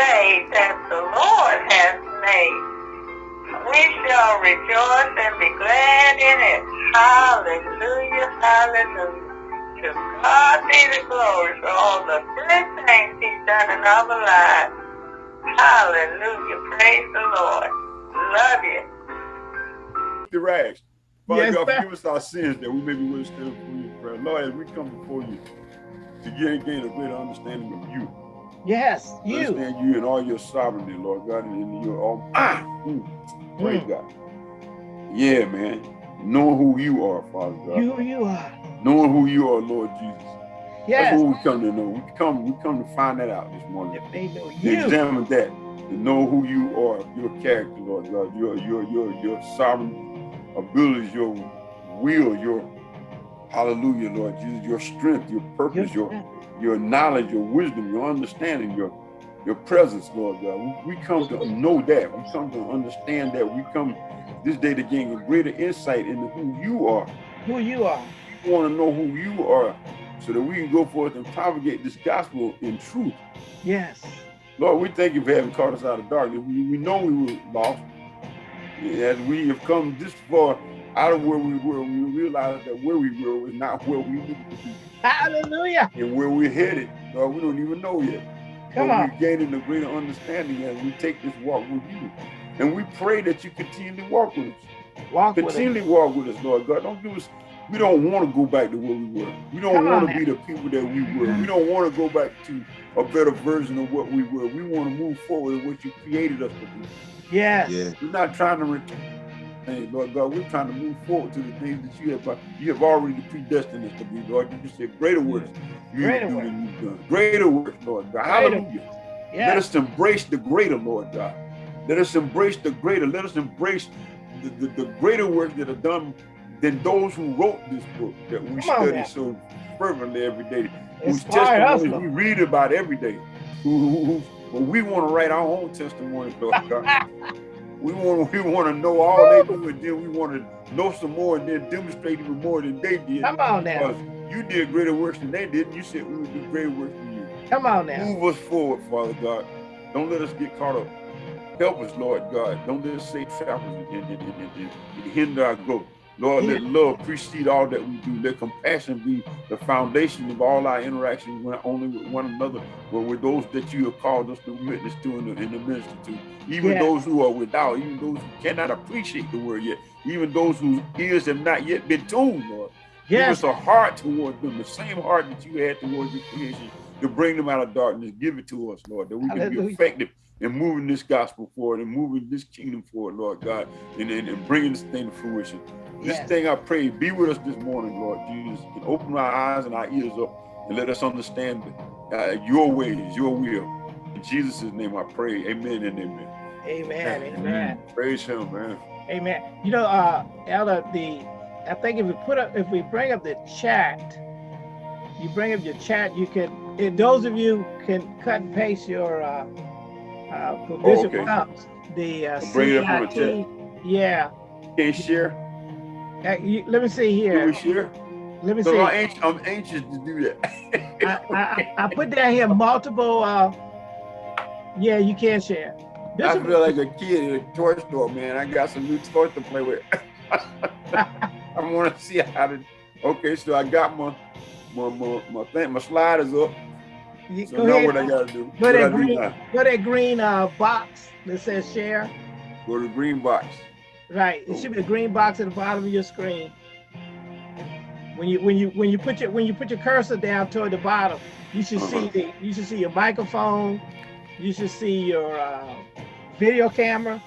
day that the Lord has made. We shall rejoice and be glad in it. Hallelujah, hallelujah. To God be the glory for all the good things he's done in our lives. Hallelujah, praise the Lord. Love you. The rags. Father Yes, God, sir. forgive us our sins that we may be willing to stand before you in prayer. Lord, as we come before you to gain, gain a greater understanding of you. Yes, you. Understand you and all your sovereignty, Lord God, and your all. Ah, mm, praise Mm. God. Yeah, man. Knowing who you are, Father God. You, you are. Knowing who you are, Lord Jesus. Yes. That's what we come to know. We come, we come to find that out this morning. If they know To examine that, to know who you are, your character, Lord God, your your your your sovereign abilities, your will, your hallelujah, Lord Jesus, your strength, your purpose, your your knowledge, your wisdom, your understanding, your your presence, Lord God. We, we come to know that. We come to understand that. We come this day to gain a greater insight into who you are. Who you are. We want to know who you are so that we can go forth and propagate this gospel in truth. Yes. Lord, we thank you for having caught us out of darkness. We, we know we were lost. As we have come this far out of where we were, we realize that where we were was not where we needed to be. Hallelujah. And where we're headed, Lord, we don't even know yet. Come but on. we're gaining a greater understanding as we take this walk with you. And we pray that you continue to walk with us. Walk with it. Continually walk with us, Lord God. Don't give us, we don't want to go back to where we were. We don't Come want now. to be the people that we were. We don't want to go back to a better version of what we were. We want to move forward with what you created us to do. Yes. Yeah. We're not trying to return. Hey, Lord God, we're trying to move forward to the things that you have uh, you have already predestined us to be, Lord. You said greater works you Greater works. than you've done. Greater works, Lord God. Greater Hallelujah. Let us embrace the greater, Lord God. Let us embrace the greater. Let us embrace the, the, the greater work that are done than those who wrote this book that we Come study now. so fervently every day, whose testimonies we read about every day. Who, who, who, but we want to write our own testimony, Lord God. We want we want to know all they do, and then we want to know some more, and then demonstrate even more than they did. Come on now. Because you did greater works than they did. You said we would do greater works than you. Come on now. Move us forward, Father God. Don't let us get caught up. Help us, Lord God. Don't let us say trappers and, and, and, and, and hinder our growth. Lord, let love precede all that we do. Let compassion be the foundation of all our interactions, not only with one another, but with those that you have called us to witness to and to, and to minister to. Even Yes. those who are without, even those who cannot appreciate the word yet, even those whose ears have not yet been tuned, Lord. Give us a heart toward them, the same heart that you had towards your creation, to bring them out of darkness. Give it to us, Lord, that we can be effective in moving this gospel forward and moving this kingdom forward, Lord God, and, and, and bringing this thing to fruition. This Yes. thing I pray, be with us this morning, Lord Jesus, and open our eyes and our ears up and let us understand uh, your ways, your will. In Jesus' name I pray, amen and amen. Amen. Amen. Praise him, man. Amen. You know, uh, Elder, the I think if we put up, if we bring up the chat, you bring up your chat, you can. And those of you can cut and paste your uh, uh, for Oh, Bishop okay. Phelps, the uh, bring it up CIT. Yeah. Can't share? Uh, you, let me see Can here. we share? Let me So see. I'm anxious, I'm anxious to do that. I, I, I put down here multiple. Uh, yeah, you can share. I feel like a kid in a toy store, man. I got some new toys to play with. I want to see how to. Okay, so I got my my my my thing, my sliders up. You, So go now ahead. what I gotta do? Go What I that do green, go that green uh, box that says share. Go to the green box. Right. It should be a green box at the bottom of your screen. When you when you when you put your when you put your cursor down toward the bottom, you should see Uh-huh. the you should see your microphone. You should see your uh, video camera.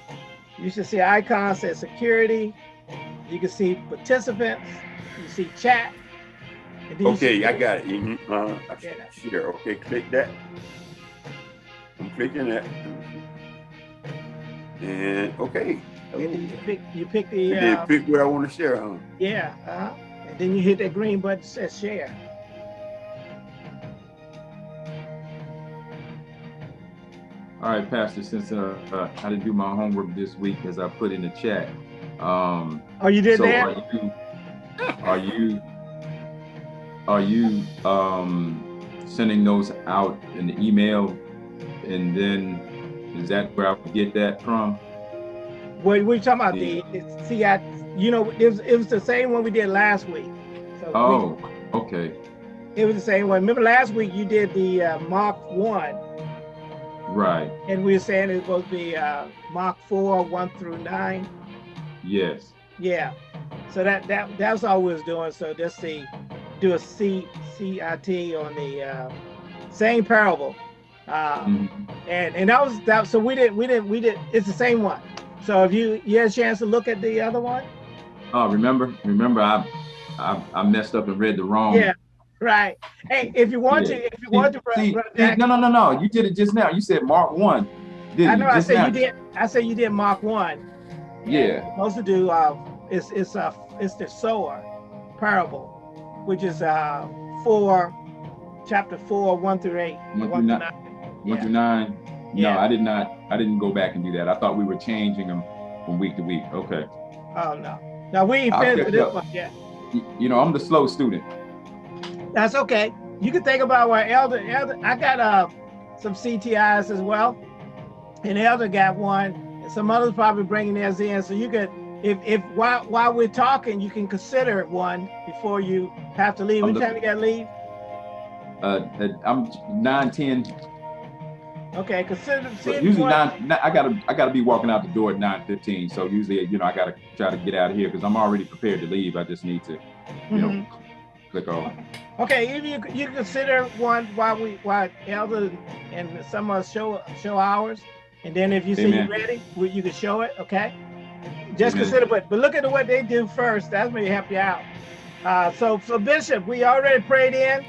You should see icons that security. You can see participants. You see chat. And then you Okay, I got it. Mhm, uh-huh. I Yeah. Share. Okay, click that. I'm clicking that. And okay. And you pick you pick And the then uh, pick what I want to share, huh? yeah, uh, and then you hit that green button that says share. All right, Pastor, since uh, uh, I didn't do my homework this week, as I put in the chat. Um, Oh, you did so that? are you, are you, are you um, sending those out in the email and then is that where I would get that from? What we're talking about Yeah. the see, I you know it was it was the same one we did last week. So we- Oh, okay, it was the same one. Remember last week you did the uh, Mark one, right, and we were saying it's supposed to be uh, Mark four one through nine. yes, Yeah. So that that that's all we was doing. So just see, do a C C I T on the uh, same parable, uh, Mhm. and and that was that. So we didn't we didn't we did. It's the same one. So if you you had a chance to look at the other one, Oh, remember, remember, I, I, I messed up and read the wrong. Yeah. right? Hey, if you want Yeah. to, if you want to, Brother See, Brother see, Jack, no, no, no, no. You did it just now. You said Mark one. Did I know I said now. you did. I said you did Mark one. Yeah. Most to do uh it's it's uh it's the sower parable which is uh four chapter four one through eight One one through nine. nine. One Yeah. through nine. Yeah. No, I did not. I didn't go back and do that. I thought we were changing them from week to week. Okay. oh no now we ain't finished with this up. one yet You know, I'm the slow student. that's okay you can think about what elder elder i got uh some ctis as well and elder got one some others probably bringing theirs in so you could if if while while we're talking you can consider one before you have to leave what time you gotta leave Uh, uh, I'm nine ten. okay consider see So usually nine, nine. I gotta I gotta be walking out the door at nine fifteen. So usually, you know, I gotta try to get out of here because I'm already prepared to leave. I just need to, you know, Mhm. click on. Okay, if you you consider one while we while Elder and some of us show show ours, and then if you see Amen. you ready, you can show it. Okay, just Amen. consider, but but look at what they do first. That's may help you out. Uh, so so Bishop, we already prayed in,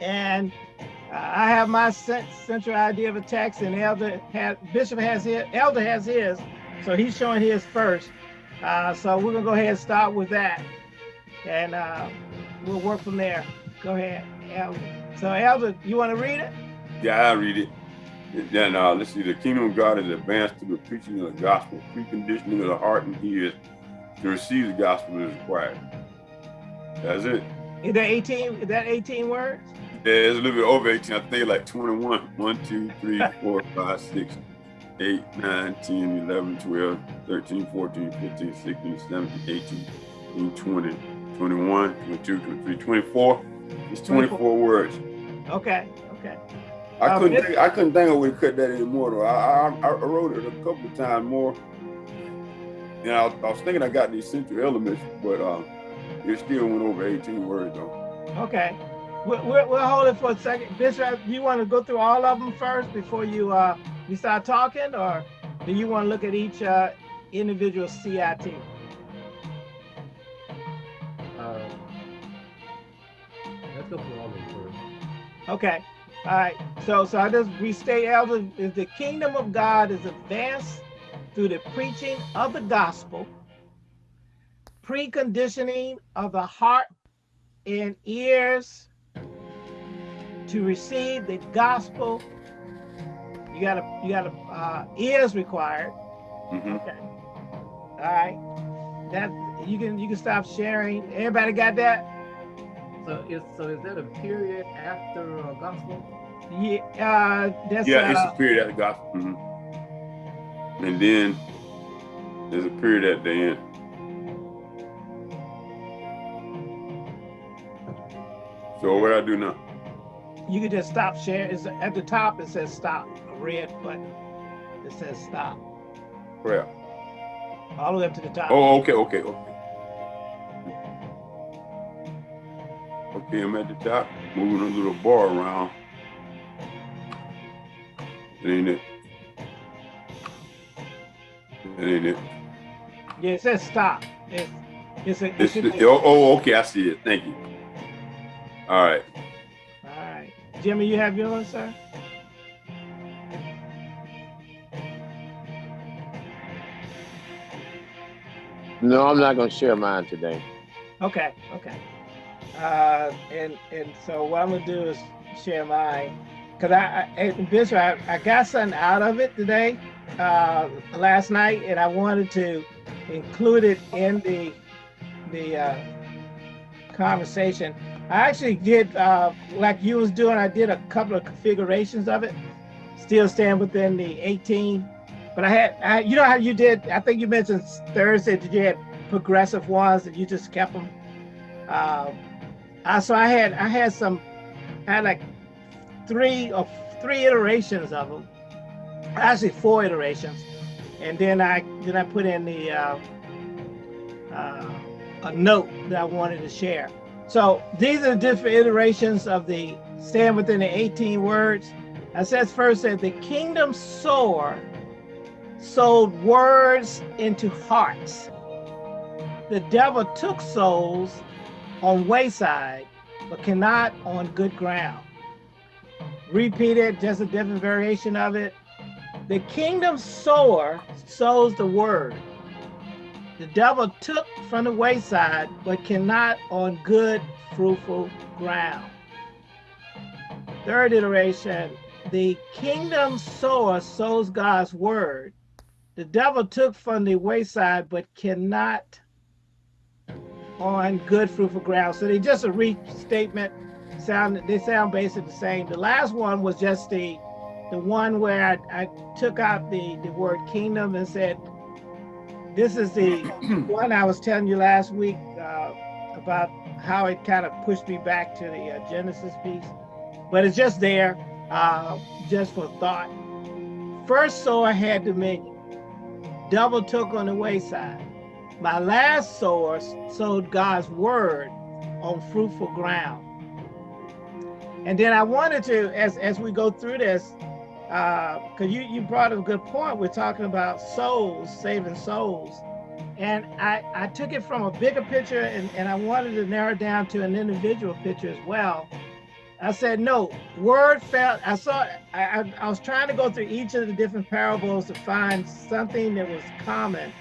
and uh, I have my central idea of a text, and Elder has Bishop has his, Elder has his, so he's showing his first. Uh, so we're gonna go ahead and start with that, and. Uh, we'll work from there. Go ahead, Elder. So, Elder, you want to read it? Yeah, I'll read it. Then uh, let's see. The kingdom of God is advanced through the preaching of the gospel. Preconditioning of the heart and ears to receive the gospel is required. That's it. Is that 18? Is that 18 words? Yeah, it's a little bit over 18. I think like 21. 1, 2, 3, 4, 5, 6, 8, 9, 10, 11, 12, 13, 14, 15, 16, 17, 18, 19, 20, 21, 22, 23, 24. It's 24 words. Okay, okay. I couldn't think, I couldn't think I would cut that anymore though. I, I, I wrote it a couple of times more. And I, I was thinking I got the essential elements, but um, it still went over 18 words though. Okay. We'll, we'll, we'll hold it for a second. Bishop, do you want to go through all of them first before you uh you start talking, or do you want to look at each uh, individual CIT? Uh, let's go through all of them first. Okay. All right. So so I just restate, Elder, is the kingdom of God is advanced through the preaching of the gospel, preconditioning of the heart and ears to receive the gospel. You gotta you gotta uh, ears required. hmm Okay. All right. That you can you can stop sharing. Everybody got that? So is so is that a period after uh, gospel? Yeah. Uh, that's Yeah, it's uh, a period after the gospel. hmm And then there's a period at the end. So what I do now? you can just stop sharing. It's at the top. It says stop. A red button. It says stop. Prayer. All the way up to the top. Oh, okay, okay, okay. Okay, I'm at the top, moving a little bar around. That ain't it. That ain't it. Yeah, it says stop. It's it's a. It It's should the, oh, oh, okay, I see it. Thank you. All right. all right, Jimmy, you have yours, sir. No, I'm not gonna share mine today. Okay, okay. Uh, and and so what I'm gonna do is share mine, cause I, I Bishop, I, I got something out of it today, uh, last night, and I wanted to include it in the the uh, conversation. I actually did, uh, like you was doing, I did a couple of configurations of it. Still staying within the 18. But I had, I, you know how you did, I think you mentioned Thursday that you had progressive ones and you just kept them. Um, I, so I had, I had some, I had like three or three iterations of them. Actually four iterations. And then I, then I put in the, uh, uh, a note that I wanted to share. So these are the different iterations of the stand within the 18 words. I says first that the kingdom sower sold words into hearts. The devil took souls on wayside, but cannot on good ground. Repeat it, just a different variation of it. The kingdom sower sows the word. The devil took from the wayside, but cannot on good, fruitful ground. Third iteration, the kingdom sower sows God's word. The devil took from the wayside, but cannot on good, fruitful ground. So they just a restatement. Sound they sound basically the same. The last one was just the the one where I, I took out the the word kingdom and said this is the one I was telling you last week uh, about how it kind of pushed me back to the uh, Genesis piece, but it's just there, uh, just for thought. First sower had dominion, double took on the wayside. My last sower sowed God's word on fruitful ground. And then I wanted to, as, as we go through this, because uh, you, you brought a good point. We're talking about souls, saving souls. And I, I took it from a bigger picture and, and I wanted to narrow down to an individual picture as well. I said, no, word felt, I saw, I, I, I was trying to go through each of the different parables to find something that was common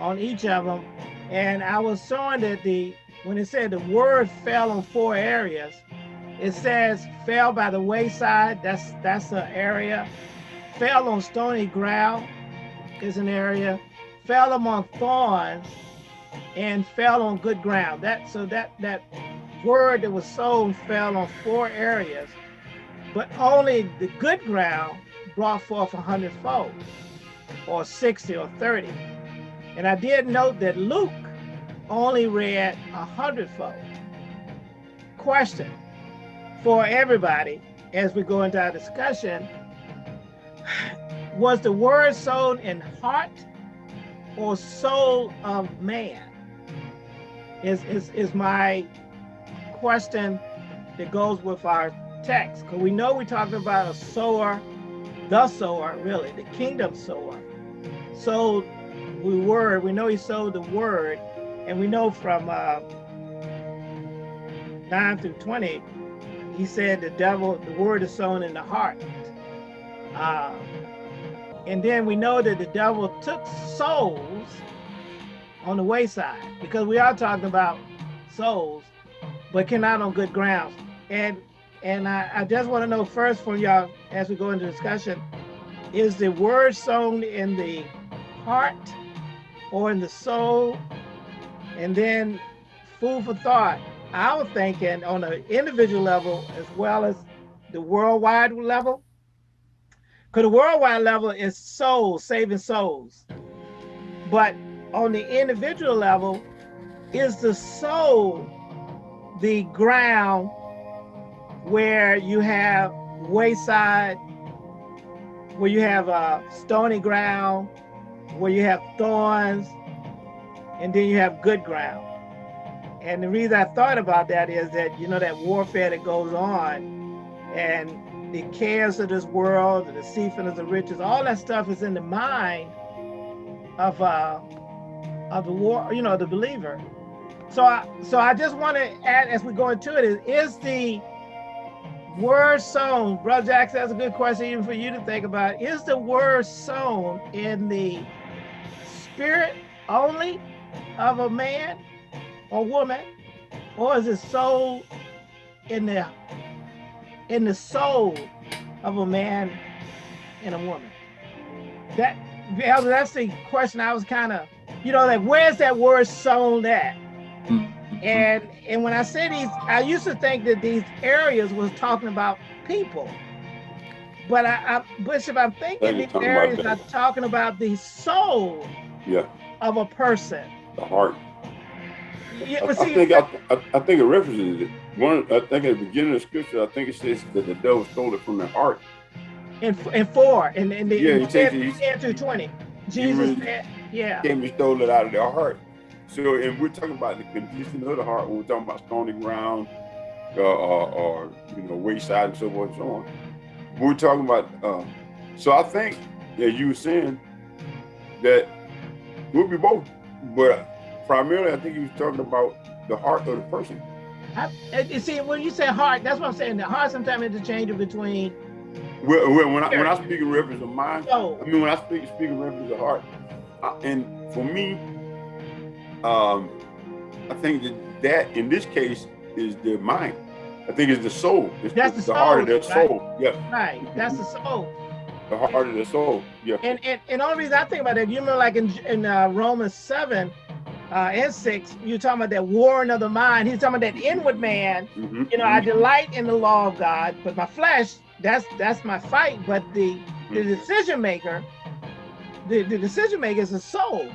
on each of them. And I was showing that the, when it said the word fell on four areas, it says fell by the wayside. That's that's an area. Fell on stony ground is an area. Fell among thorns and fell on good ground. That so that that word that was sown fell on four areas, but only the good ground brought forth a hundredfold, or 60 or 30. And I did note that Luke only read a hundredfold. Question for everybody as we go into our discussion was the word sown in heart or soul of man is is is my question that goes with our text because we know we're talking about a sower the sower really the kingdom sower so we word we know he sowed the word and we know from uh 9 through 20 he said the devil, the word is sown in the heart. Uh, and then we know that the devil took souls on the wayside because we are talking about souls, but cannot on good grounds. And and I, I just want to know first from y'all as we go into discussion, is the word sown in the heart or in the soul? And then food for thought. I was thinking on an individual level as well as the worldwide level. Because the worldwide level is souls, saving souls. But on the individual level, is the soul the ground where you have wayside, where you have a stony ground, where you have thorns, and then you have good ground. And the reason I thought about that is that, you know, that warfare that goes on and the cares of this world, the deceitfulness of riches, all that stuff is in the mind of uh, of the war, you know, the believer. So I so I just want to add as we go into it is, is the word sown, Brother Jackson, that's a good question even for you to think about. Is the word sown in the spirit only of a man or woman, or is it soul in the in the soul of a man and a woman? That that's the question I was kind of, you know, like where's that word sown at? And and when I say these, I used to think that these areas was talking about people. But I, I Bishop, I'm thinking They're these areas are talking about the soul Yeah, of a person. the heart. Yeah, I, but I see, think I, I, I think it references it. One, I think at the beginning of scripture, I think it says that the devil stole it from the heart. in, in four, in, in the Yeah, he takes 10, it- he's- 10 through 20, Jesus really- said, yeah, Came and stole it out of their heart. So, and we're talking about the condition of the heart when we're talking about stony ground, uh, or, or you know, wayside and so forth and so on. We're talking about. Uh, so I think, as you were saying, that we'll be both, but primarily, I think he was talking about the heart of the person. I, you see, when you say heart, that's what I'm saying. The heart sometimes interchangeable between When, when, when I when I speak in reference of mind, soul. I mean, when I speak, speak in reference to heart, I, and for me, um, I think that that in this case is the mind. I think it's the soul. It's That's the the soul, heart of their right? soul. Yeah, Right, that's the soul. The heart of the soul. Yeah. And and and only reason I think about that, you remember like in in uh, Romans seven uh, and six, you're talking about that warring of the mind. He's talking about that inward man. Mhm, You know, I mhm. delight in the law of God, but my flesh, that's that's my fight. But the the Mhm. decision maker, the, the decision maker is the soul.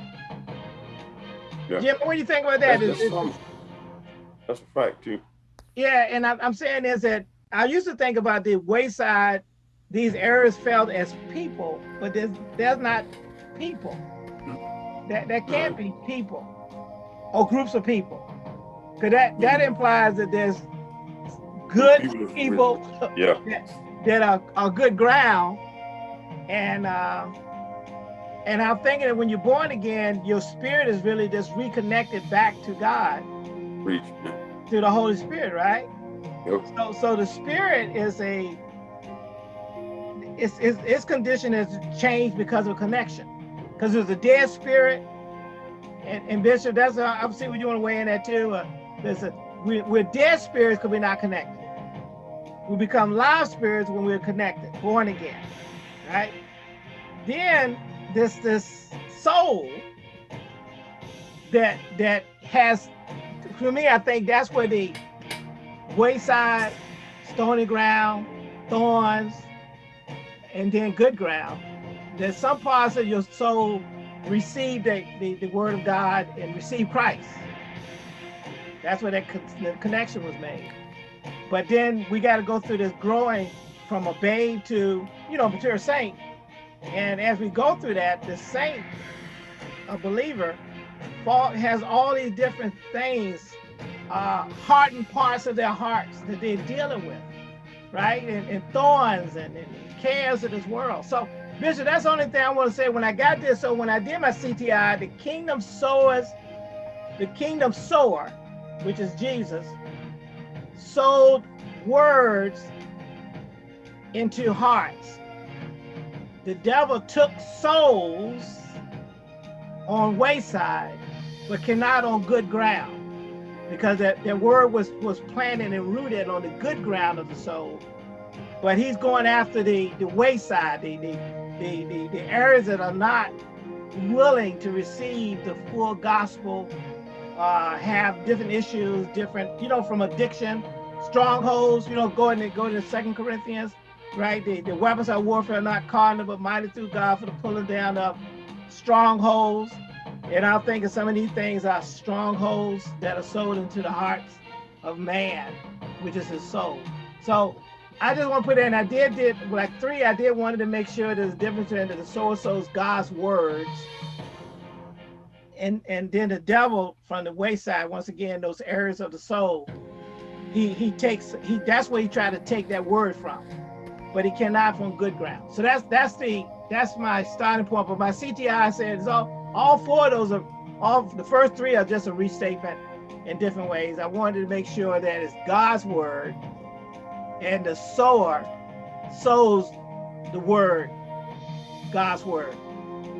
Yeah. Jim, what do you think about that? That's, that's, that's a fact too. Yeah, and I'm, I'm saying is that I used to think about the wayside, these errors felt as people, but there's there's not people. That that can't be people or groups of people, because that that implies that there's good People Yeah. that are, are good ground, and uh, and I'm thinking that when you're born again, your spirit is really just reconnected back to God Preach. Through the Holy Spirit, right? Yep. So, so the spirit is a, its, its, its condition has changed because of connection. Because there's a dead spirit, and, and Bishop, that's, uh, I'm seeing what you want to weigh in that too. Uh, a, we, we're dead spirits because we're not connected. We become live spirits when we're connected, born again, right? Then this, this soul that, that has, for me, I think that's where the wayside, stony ground, thorns, and then good ground. There's some parts of your soul receive the, the, the word of God and receive Christ. That's where that con- the connection was made. But then we got to go through this growing from a babe to, you know, mature saint. And as we go through that, the saint, a believer, has all these different things uh, hardened parts of their hearts that they're dealing with, right? And, and thorns and, and cares of this world. So, Bishop, that's the only thing I want to say. When I got this, so when I did my CTI, the kingdom sowers, the kingdom sower, which is Jesus, sowed words into hearts. The devil took souls on wayside, but cannot on good ground because that, that word was was planted and rooted on the good ground of the soul. But he's going after the the wayside, the the the, the, areas that are not willing to receive the full gospel, uh, have different issues, different, you know, from addiction, strongholds, you know, going to go to Second Corinthians, right? The, the weapons of warfare are not carnal, but mighty through God for the pulling down of strongholds. And I think of some of these things are strongholds that are sold into the hearts of man, which is his soul. So I just want to put in, I did did like three, I did wanted to make sure there's a difference between the so-and-so's God's words. And and then the devil from the wayside, once again, those areas of the soul, he he takes he that's where he tried to take that word from. But he cannot from good ground. So that's that's the that's my starting point. But my CTI says all all four of those are all the first three are just a restatement in different ways. I wanted to make sure that it's God's word and the sower sows the word, God's word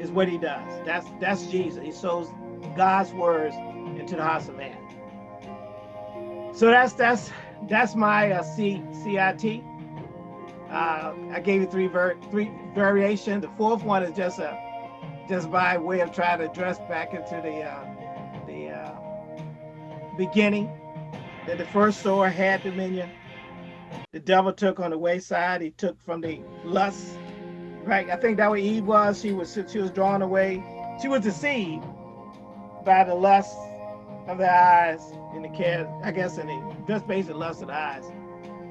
is what he does. That's that's Jesus. He sows God's words into the hearts of man. So that's that's that's my uh. Uh, I gave you three ver three variations. The fourth one is just a just by way of trying to address back into the uh, the uh, beginning, that the first sower had dominion. The devil took on the wayside. He took from the lust, right? I think that what Eve was. She was she was drawn away. She was deceived by the lust of the eyes and the care, I guess, in the just basic lust of the eyes.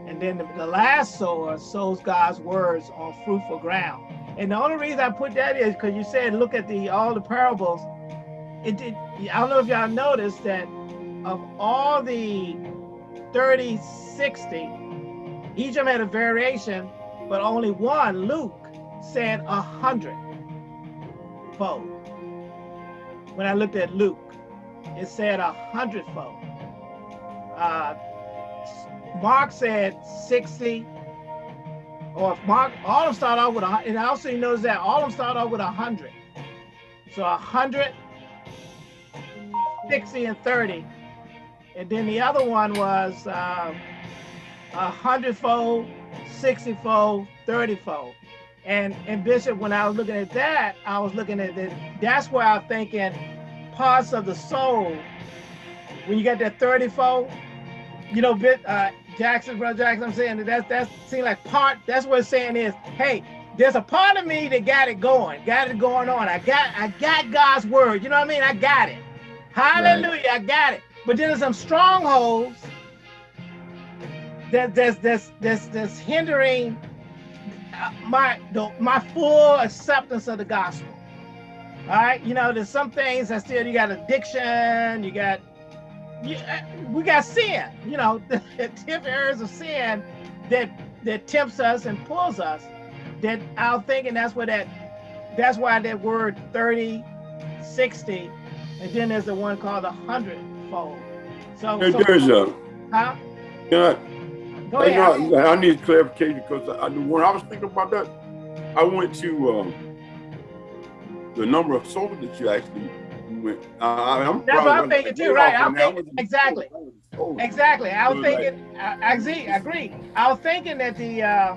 And then the, the last sower sows God's words on fruitful ground. And the only reason I put that is because you said look at the all the parables. It did. I don't know if y'all noticed that of all the 30, 60, each of them had a variation, but only one, Luke, said a hundred fold. When I looked at Luke, it said a hundredfold. Uh, Mark said 60, or if Mark, all of them start off with a, and I also notice that all of them start off with a hundred. So a hundred, 60 and 30. And then the other one was um, a hundredfold, sixtyfold, thirtyfold. And, and Bishop, when I was looking at that, I was looking at that. That's where I'm thinking parts of the soul. When you got that 30 fold, you know, bit uh, Jackson, brother Jackson, I'm saying that that's that seems like part. That's what it's saying is, hey, there's a part of me that got it going, got it going on. I got I got God's word. You know what I mean? I got it. Hallelujah, right. I got it. But then there's some strongholds that that's that's that's that's hindering uh, my the, my full acceptance of the gospel. All right, you know, there's some things that still you got addiction, you got you, uh, we got sin, you know, the ten areas of sin that that tempts us and pulls us. That I'm thinking that's what that that's why that word 30, 60, and then there's the one called a hundredfold. So, so there's a huh? Yeah. Go ahead. I, I, need clarification because I, when I was thinking about that, I went to um, the number of souls that you actually went. Uh, I'm That's what I'm thinking too, right? I'm thinking, exactly. Exactly. I was thinking, I, I agree, I agree. I was thinking that the uh,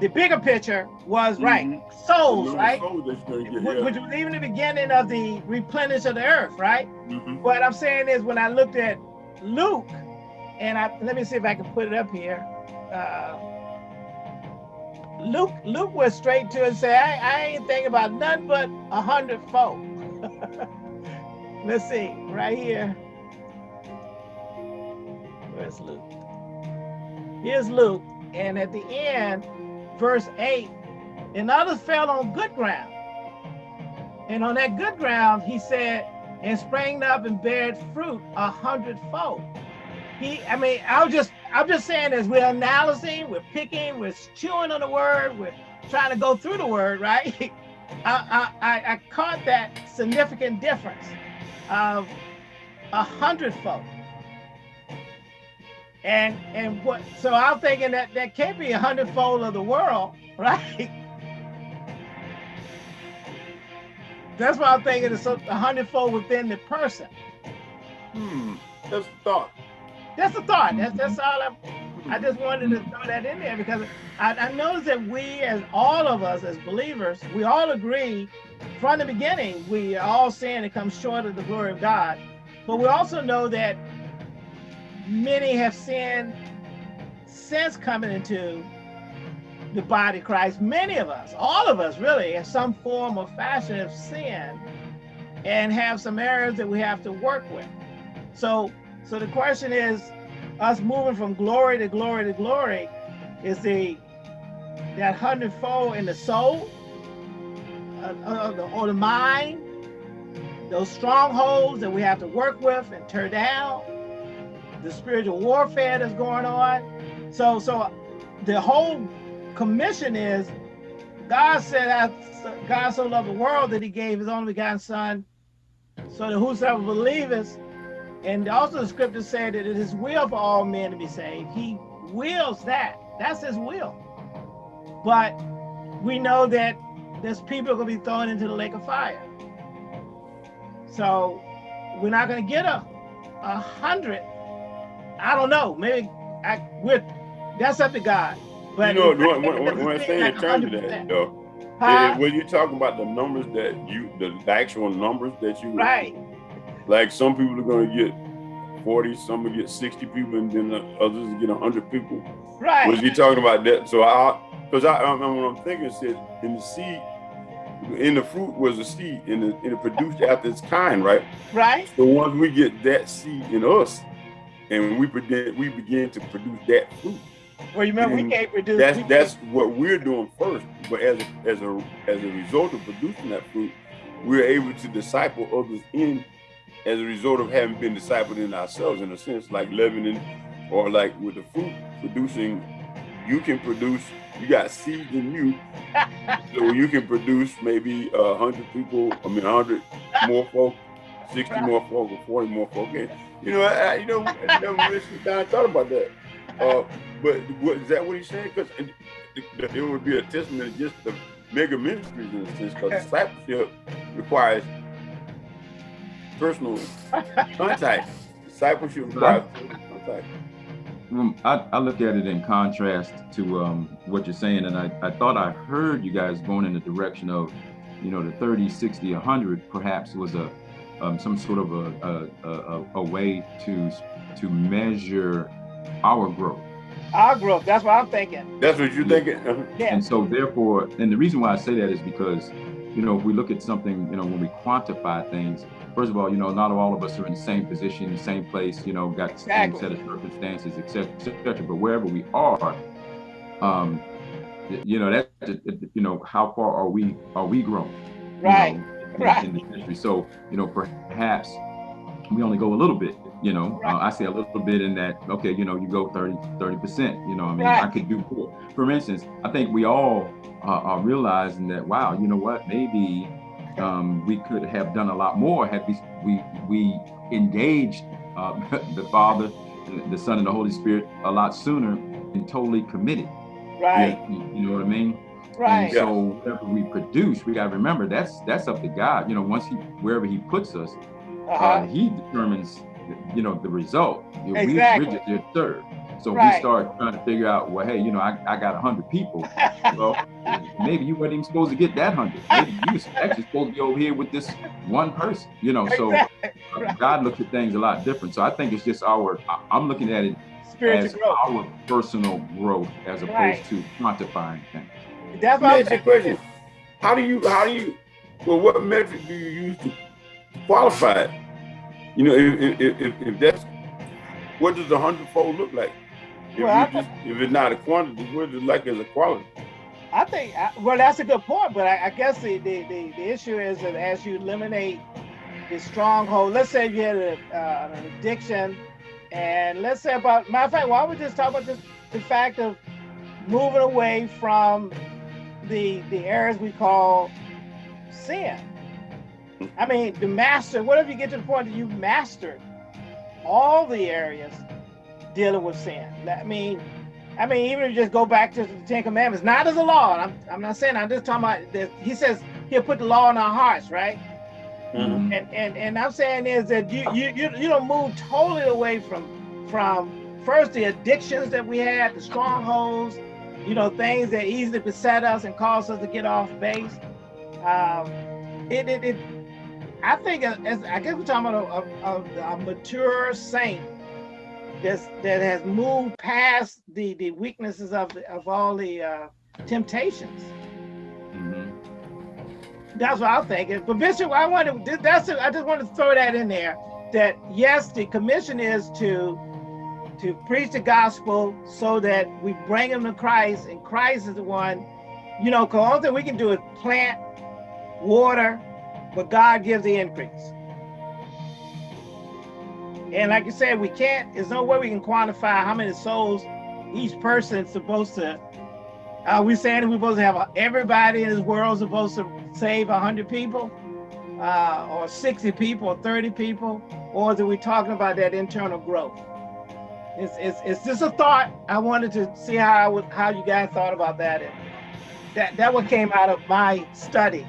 the bigger picture was right, souls, right? Souls that you're gonna get, Wh- yeah. Which was even the beginning of the replenish of the earth, right? Mhm. What I'm saying is when I looked at Luke, and I let me see if I can put it up here. Uh, Luke Luke went straight to it and said, I, I ain't thinking about nothing but a hundredfold. Let's see, right here. Where's Luke? Here's Luke, and at the end, verse 8, and others fell on good ground. And on that good ground, he said, and sprang up and bared fruit a hundredfold. He, I mean, I was just, I'm just saying as we're analyzing, we're picking, we're chewing on the word, we're trying to go through the word, right? I, I, I, caught that significant difference of a hundredfold. And and what? So I'm thinking that that can't be a hundredfold of the world, right? That's why I'm thinking it's a hundredfold within the person. Hmm. The thought. That's the thought. That's that's all I'm. I just wanted to throw that in there because I, I noticed that we, as all of us as believers, we all agree from the beginning we are all sin and come short of the glory of God. But we also know that many have sinned since coming into the body of Christ. Many of us, all of us really, in some form or fashion have sinned and have some areas that we have to work with. So so the question is, us moving from glory to glory to glory, is the that hundredfold in the soul, uh, uh, the, or the mind, those strongholds that we have to work with and tear down, the spiritual warfare that's going on. So, so the whole commission is, God said, that God so loved the world that He gave His only begotten Son, so that whosoever believeth and also the scripture said that it is will for all men to be saved. He wills that. That's his will. But we know that there's people going to be thrown into the lake of fire. So we're not going to get a, a hundred. I don't know. Maybe I, we're, that's up to God. But you know, when, when, when I doesn't say seem in terms of 100%. that, though, Huh? when you're talking about the numbers that you, the, the actual numbers that you, Right. Like some people are going to get 40, some will get 60 people, and then the others get 100 people. Right. Was he talking about that? So I, because I, I, what I'm thinking said in the seed, in the fruit was a seed, and it, and it produced after its kind, right? Right. So once we get that seed in us, and we begin, we begin to produce that fruit. Well, you remember we can't produce. That's we that's what we're doing first. But as a, as a as a result of producing that fruit, we're able to disciple others in as a result of having been discipled in ourselves in a sense, like leavening or like with the fruit producing, you can produce, you got seeds in you. so you can produce maybe a hundred people, I mean a hundred more folk, 60 more folk or 40 more folk. And you know, I, you know, I never really down thought about that. Uh, but what, is that what he's saying? Because it, would be a testament to just the mega ministries in a sense, because discipleship requires personal contact. Discipleship requires contact. Um, I, I look at it in contrast to um, what you're saying, and I, I thought I heard you guys going in the direction of, you know, the 30, 60, 100 perhaps was a um, some sort of a, a, a, a way to to measure our growth. Our growth. That's what I'm thinking. That's what you're thinking? Yeah. And so therefore, and the reason why I say that is because, you know, if we look at something, you know, when we quantify things, first of all, you know, not all of us are in the same position, the same place, you know, got the same set of circumstances, et cetera, et cetera. But wherever we are, um, you know, that, you know, how far are we, are we grown? you Right, know, right. in the. So, you know, perhaps we only go a little bit, you know, uh, I say a little bit in that, okay, you know, you go 30, 30%, you know, I mean, I could do more. For instance, I think we all uh, are realizing that, wow, you know what, maybe um, we could have done a lot more had we, we, we engaged uh, the Father, the- Son, and the Holy Spirit a lot sooner and totally committed. Right. You, you know what I mean? Right. And so whatever we produce, we got to remember that's that's up to God. You know, once he wherever He puts us, uh, Uh-huh. He determines, you know, the result. You know, we- Exactly. We're just there to serve. So Right. we start trying to figure out, well, hey, you know, I, I got a hundred people. Well, maybe you weren't even supposed to get that hundred. Maybe you was actually supposed to be over here with this one person. You know, so Exactly. uh, Right. God looks at things a lot different. So I think it's just our. I- I'm looking at it Spiritual as growth. our personal growth as opposed Right. to quantifying things. That's Let what me I'm ask you a thinking. question. How do you, how do you, well, what metric do you use to qualify it? You know, if, if, if, if that's, what does a hundredfold look like? If, Well, just, if it's not a quantity, what is it like as a quality? I think, I- well, that's a good point, but I, I guess the, the, the, the issue is that as you eliminate the stronghold, let's say you had a, uh, an addiction, and let's say about, matter of fact, why don't we just talk about just the fact of moving away from the the areas we call sin. I mean, the master, what if you get to the point that you've mastered all the areas dealing with sin? I mean, I mean, even if you just go back to the Ten Commandments, not as a law. I'm, I'm not saying. I'm just talking about. That he says he'll put the law in our hearts, right? Mhm. And and and I'm saying is that you you you, you don't move totally away from from first the addictions that we had, the strongholds, you know, things that easily beset us and cause us to get off base. Um, it, it, it I think as, I guess we're talking about a, a, a mature saint that's, that has moved past the the weaknesses of the, of all the uh, temptations. Mhm. That's what I'm thinking. But Bishop, I wanted that's I just wanted to throw that in there. That yes, the commission is to to preach the gospel so that we bring them to Christ, and Christ is the one, you know, because all that we can do is plant, water, but God gives the increase. And like you said, we can't, there's no way we can quantify how many souls each person is supposed to are we saying we're supposed to have everybody in this world supposed to save 100 people? Uh, or 60 people or 30 people? Or are we talking about that internal growth? It's, it's, it's just a thought. I wanted to see how I would, how you guys thought about that. And that, that what came out of my study.